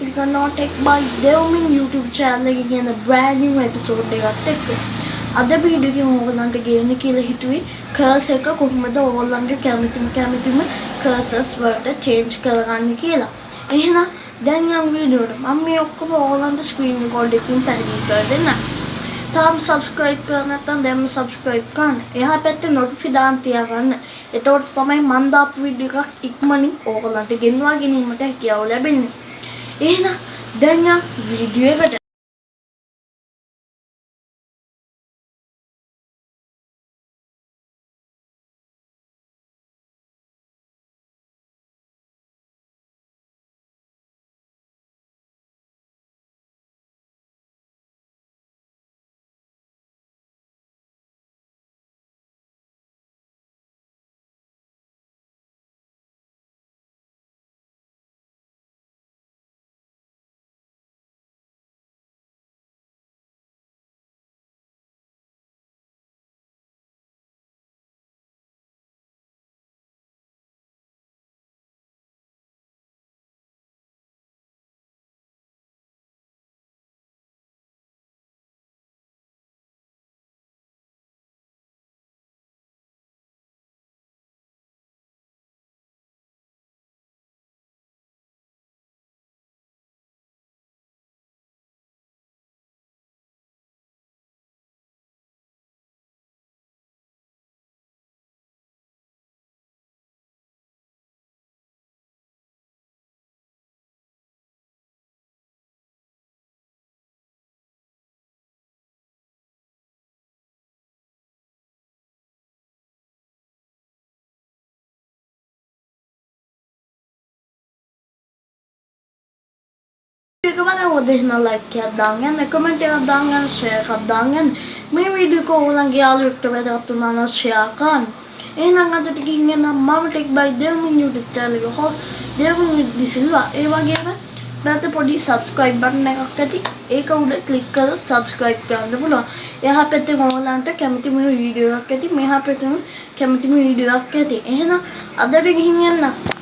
පිළිගන්නවා tech by Dewmin YouTube channel එකේ කියන brand new episode එකත් එක්ක. අද වීඩියෝ එකේ ඕගොල්ලන්ට ගේන්න කියලා හිතුවේ curse එක කොහොමද ඕගොල්ලන්ගේ කැමතිම කැමතිම curses වලට change කරගන්න කියලා. එහෙනම් දැන් යම් වීඩියෝ එකට මම මේ ඔක්කොම ඕගොල්ලන්ට screen record එකකින් පැහැදිලි කර දෙන්නම්. තාම subscribe කරලා නැත්නම් දැන්ම subscribe කරන්න. එහා පැත්තේ notify දාන්න තියාගන්න. එතකොට තමයි මම දාපු වීඩියෝ එකක් ඉක්මනින් ඕගොල්ලන්ට ගෙන්වා ගැනීමට හැකියාව ලැබෙන්නේ. එහෙනම් දැන් යා වීඩියෝ එකට එක බලමු දෙන්න ලයික් එකක් දාන්න යන්න කමෙන්ට් එකක් දාන්න යන්න ෂෙයා එකක් දාන්න යන්න මේ වීඩියෝ එක ඕගොල්ලන්ගේ යාළුවෙක්ට වැදගත් වුණා නම් ෂෙයා කරන්න එහෙනම් අදට ගිහින් එන්න මම ටෙක් බයි දෙවුන් YouTube channel එක හොස් දෙවුන් දිසිල්වා ඒ වගේම නැත්නම් පොඩි subscribe button එකක් ඇති ඒක උඩ click කරලා subscribe කරන්න පුළුවන් එහා පැත්තේ ඕගොල්ලන්ට කැමතිම වීඩියෝ එකක් ඇති මෙහා පැත්තේ කැමතිම වීඩියෝ එකක් ඇති එහෙනම් අදට ගිහින් එන්න